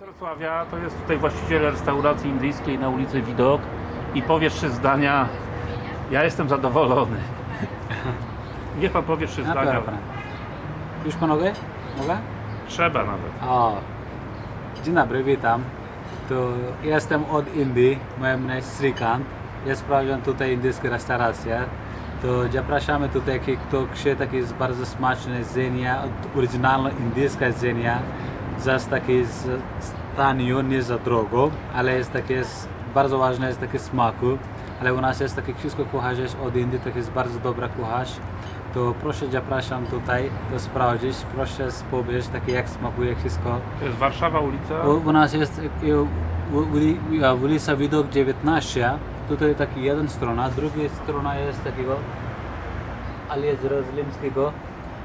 z Wrocławia, to jest tutaj właściciel restauracji indyjskiej na ulicy Widok i powie trzy zdania. Ja jestem zadowolony. Niech pan powie trzy zdania. Już pan mogę? Mogę? Trzeba nawet. O, dzień dobry, witam. To jestem od Indii, moje imię jest Srikant. Ja sprawdzam tutaj indyjskie restauracje. To zapraszamy tutaj, kto chce takie bardzo smaczne jedzenie, oryginalne indyjskie jedzenie. Za takie tanio, nie za drogo, ale jest takie, jest bardzo ważne jest takie smaku. Ale u nas jest takie wszystko kucharz jest od Indii, to jest bardzo dobra kucharz. To proszę zapraszam tutaj, to sprawdzić, proszę powiedzieć takie jak smakuje wszystko. To jest Warszawa ulica. U, u nas jest u- uli- ulica Widok 19, tutaj taki jeden strona, druga strona jest takiego Alias Jerozolimskiego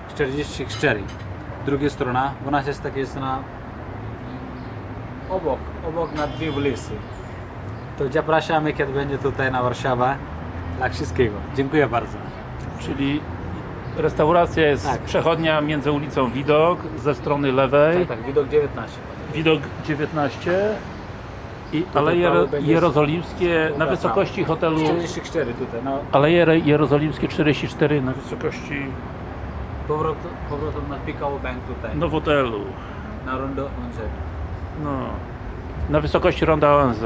44. Druga strona, u nas jest takie strona obok, obok na dwie ulicy. To zapraszamy, kiedy będzie tutaj na Warszawę. Dla wszystkiego. Dziękuję bardzo. Czyli restauracja jest Tak. przechodnia między ulicą Widok ze strony lewej. Tak, tak, Widok 19. Widok 19 i Tutaj Aleje Jerozolimskie na wysokości hotelu 44 tutaj, no Aleje Jerozolimskie 44 na wysokości powrót, powrotem na Picao Bank tutaj, Nowotelu. na Rondo ONZ. No, na wysokości ronda ONZ.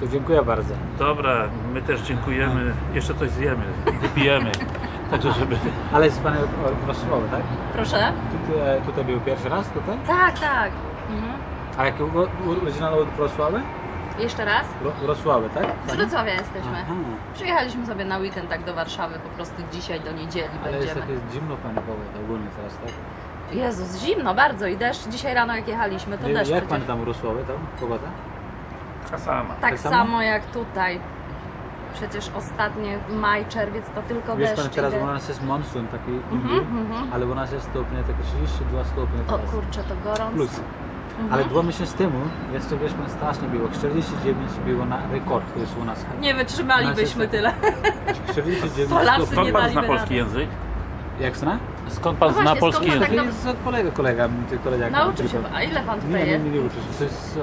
To dziękuję bardzo. Dobra, my też dziękujemy. Jeszcze coś zjemy, wypijemy. Także żeby... Ale jest Pan Wrocławy, tak? Proszę? Tutaj, tutaj był pierwszy raz tutaj? Tak, tak. Mhm. A jaki oryginalny od Wrocławy? Jeszcze raz? Wro- Wrocławy, tak? Z Wrocławia jesteśmy. Aha. Przyjechaliśmy sobie na weekend tak do Warszawy, po prostu dzisiaj do niedzieli Ale jest będziemy. takie zimno Pani powie ogólnie teraz, tak? Jezus, zimno bardzo i deszcz. Dzisiaj rano jak jechaliśmy, to Nie, deszcz jak przecież. Pani tam Wrocławy, tam? Pogoda? Ta sama. Tak tak samo? samo jak tutaj. Przecież ostatnie maj, czerwiec to tylko Wiesz deszcz Pani, teraz u nas jest monsun taki inny, Mhm, mhm. ale u nas jest stopnie takie 32 stopnie O kurczę, to gorąco. Plus. Mhm. Ale dwa miesiące temu, jeszcze Pan, strasznie było, 49 było na rekord, to jest u nas. Nie wytrzymalibyśmy tyle. 49 Polacy. Skąd nie pan zna polski rady. język? Jak zna? Skąd pan No zna polski skąd język? tak jest od kolega, kolega, kolega. Nauczy się. A ile pan Nie, tutaj nie, jest? nie, nie uczy się, to jest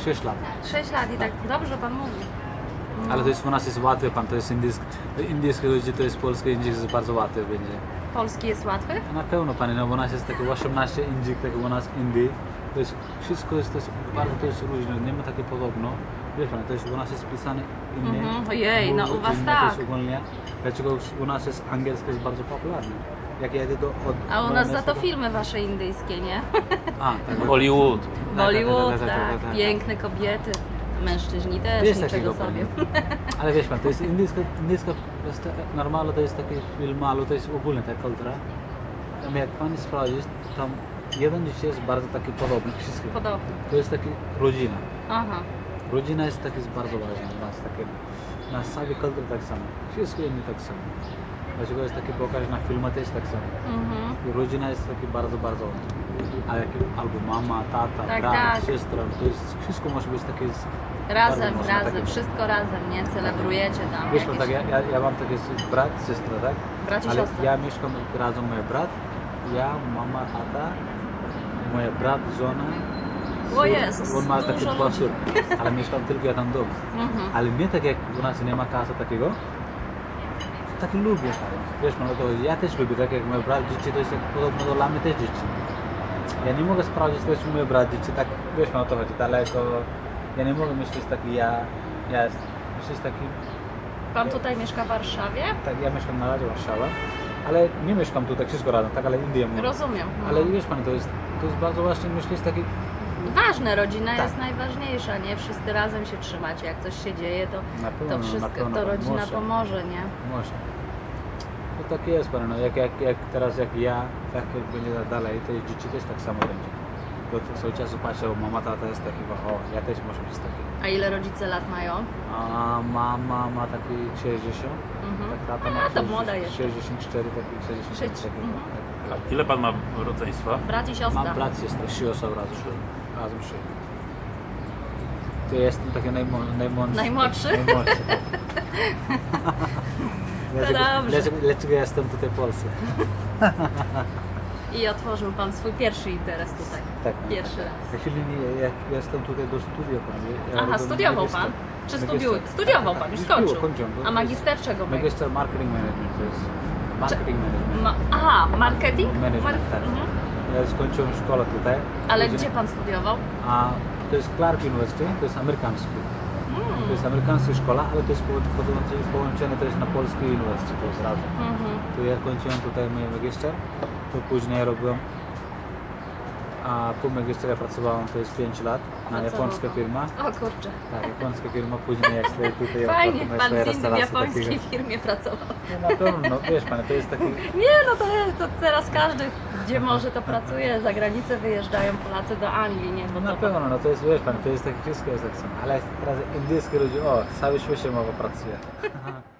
e, 6 lat. 6 lat i tak dobrze pan mówi. Ale to jest u nas jest łatwe, pan, to jest indyjski, indyjskie ludzie, to jest polskie, indyjski jest bardzo łatwe będzie. Polski jest łatwy? Na pewno pani, no bo u nas jest takie 18 indyk, tak u nas Indii. To jest, wszystko jest, to jest bardzo to jest różne, nie ma takie podobno. Wiesz pan, to jest u nas jest pisane inne. Mhm, ojej, no u was inne, tak. Ogólnie, dlaczego u nas jest angielski jest bardzo popularny. Jak ja jedę do... Od, A u nas za to filmy wasze indyjskie, nie? A, tak. Hollywood. Bollywood, tak, tak, tak, tak, tak. tak. Piękne kobiety. Mężczyźni też, Jest niczego sobie. Ale wiesz pan, to jest indyjska, indyjska normalno to jest taki film, ale to jest ogólnie ta kultura. Jak pan sprawdzisz, tam jeden dzieci jest bardzo taki podobny wszystkim. Podobnie. To jest taki rodzina. Aha. Rodzina jest taki jest bardzo ważna u nas, takie, na całej kulturze tak samo. Wszystko inne tak samo. Dlaczego jest taki pokaż na filmach też tak samo. Mhm. Rodzina jest taki bardzo, bardzo ważna. A jak, albo mama, tata, Tak, brat, tak. siostra, to jest, wszystko może być takie Razem, razem, takie- wszystko razem, nie? Celebrujecie tam. Wiesz, jakieś- tak, ja, ja, ja mam takie brat, siostra, tak? Brat i Ale siostra. ja mieszkam razem mój brat, ja, mama, tata, mój brat, żona. O. Jezus, On ma takie dwa córki, ale mieszkam tylko jeden dom. Mhm. Ale mnie tak jak u nas nie ma kasy takiego, tak lubię tak. Wiesz, no to ja też lubię, tak jak mój brat dzieci, to jest podobno do mnie też dzieci. Ja nie mogę sprawdzić też mój brat dzieci, tak, wiesz, no to chodzi, daleko. Ja nie mogę myśleć taki ja, ja myśleć taki Pan tutaj mieszka w Warszawie? tak, ja mieszkam na razie w Warszawie, ale nie mieszkam tutaj wszystko razem, tak, ale Indię mówię. Rozumiem. no. Ale wiesz pan, to jest, to jest bardzo właśnie, myślę, jest taki, Ważne, rodzina Tak. jest najważniejsza, nie? Wszyscy razem się trzymacie. Jak coś się dzieje, to, pewno, to wszystko, pewno to rodzina może, pomoże, nie? Może. No tak jest pan, no jak, jak, jak teraz jak ja, tak jak będzie dalej, to dzieci też tak samo będzie. Bo to cały czas patrzę, o mama, tata jest taki, o, ja też muszę być taki. A ile rodzice lat mają? A mama ma taki 60, Mhm. tak tata ma A, to 60, młoda jeszcze. 64, taki 60, Sześć- taki, mhm. tak. A ile pan ma rodzeństwa? Brat i siostra. Mam brat, siostra, trzy osoby razem. Razem trzy. To ja jestem taki najmo, najmłodszy. Najmłodszy? najmłodszy. dlaczego, dobrze. dlaczego, dlaczego ja jestem tutaj w Polsce? I otworzył Pan swój pierwszy interes tutaj. Tak. Pierwszy. Actually, nie, ja, ja jestem tutaj do studia pan. Ja Aha, studiował magister. Pan? Czy Magister. studiuj? Studiował Pan, już skończył. A magister czego był? Magister Marketing Management to jest Marketing Management. Ma, aha, marketing? Management, tak. Mhm. Ja skończyłem szkołę tutaj. Ale gdzie Pan studiował? A to jest Clark University, to jest amerykański. Mm. To jest amerykańska szkoła, ale to jest po- połączone, też na polski uniwersytet, to jest razem. Mhm. To ja kończyłem tutaj mój magister, to później robiłem, a po magisterze pracowałem, to jest 5 lat, na japońska firma. O kurczę. Tak, japońska firma, później jak sobie tutaj Fajnie, Pan z Indii w japońskiej takiego- firmie pracował. No, na pewno, no, wiesz pan, to jest taki, Nie, no to, to teraz każdy, gdzie może, to pracuje. Za granicę wyjeżdżają Polacy do Anglii, nie? Bo na to, pewno, no to jest, wiesz pan, to jest takie wszystko jest tak samo, ale teraz indyjskie ludzie, o, cały świat się mowa pracuje.